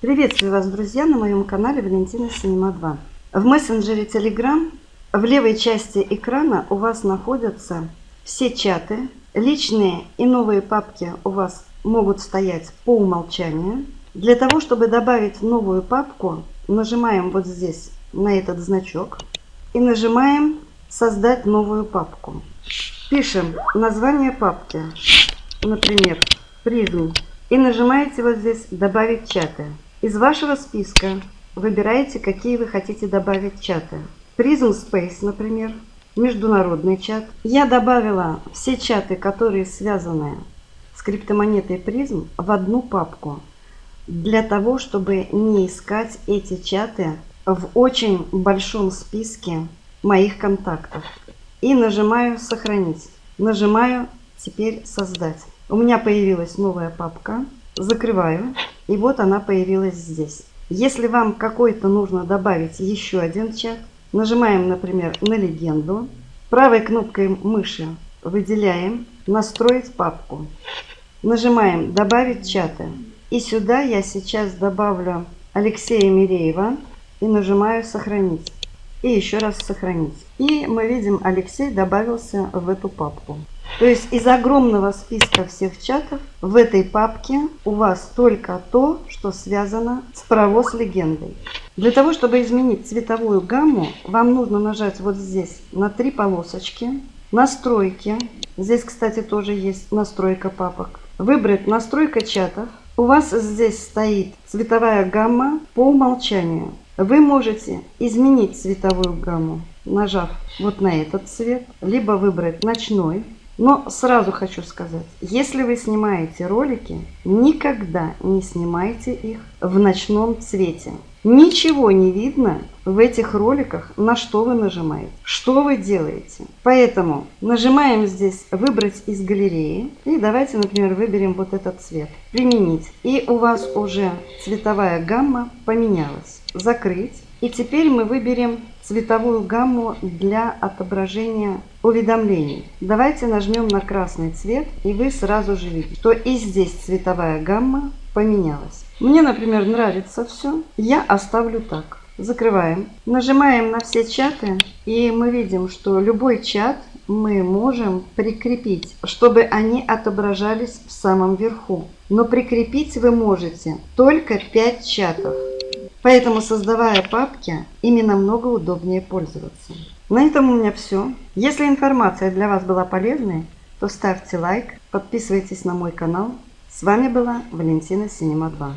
Приветствую вас, друзья, на моем канале Валентина Синема 2. В мессенджере Telegram в левой части экрана у вас находятся все чаты. Личные и новые папки у вас могут стоять по умолчанию. Для того, чтобы добавить новую папку, нажимаем вот здесь на этот значок и нажимаем «Создать новую папку». Пишем название папки, например, «Призм» и нажимаете вот здесь «Добавить чаты». Из вашего списка выбираете, какие вы хотите добавить чаты. Prism Space, например, международный чат. Я добавила все чаты, которые связаны с криптомонетой Prism в одну папку для того, чтобы не искать эти чаты в очень большом списке моих контактов. И нажимаю «Сохранить». Нажимаю «Теперь создать». У меня появилась новая папка. Закрываю. И вот она появилась здесь. Если вам какой-то нужно добавить еще один чат, нажимаем, например, на легенду. Правой кнопкой мыши выделяем «Настроить папку». Нажимаем «Добавить чаты». И сюда я сейчас добавлю Алексея Миреева и нажимаю «Сохранить». И еще раз «Сохранить». И мы видим, Алексей добавился в эту папку. То есть из огромного списка всех чатов в этой папке у вас только то, что связано с паровоз легендой. Для того, чтобы изменить цветовую гамму, вам нужно нажать вот здесь на три полосочки, настройки. Здесь, кстати, тоже есть настройка папок. Выбрать настройка чатов. У вас здесь стоит цветовая гамма по умолчанию. Вы можете изменить цветовую гамму, нажав вот на этот цвет, либо выбрать ночной, но сразу хочу сказать, если вы снимаете ролики, никогда не снимайте их в ночном цвете. Ничего не видно в этих роликах, на что вы нажимаете, что вы делаете. Поэтому нажимаем здесь «Выбрать из галереи». И давайте, например, выберем вот этот цвет. «Применить». И у вас уже цветовая гамма поменялась. «Закрыть». И теперь мы выберем цветовую гамму для отображения уведомлений. Давайте нажмем на красный цвет, и вы сразу же видите, что и здесь цветовая гамма поменялась. Мне, например, нравится все. Я оставлю так. Закрываем. Нажимаем на все чаты, и мы видим, что любой чат мы можем прикрепить, чтобы они отображались в самом верху. Но прикрепить вы можете только 5 чатов. Поэтому, создавая папки, ими намного удобнее пользоваться. На этом у меня все. Если информация для вас была полезной, то ставьте лайк, подписывайтесь на мой канал. С вами была Валентина Синема 2.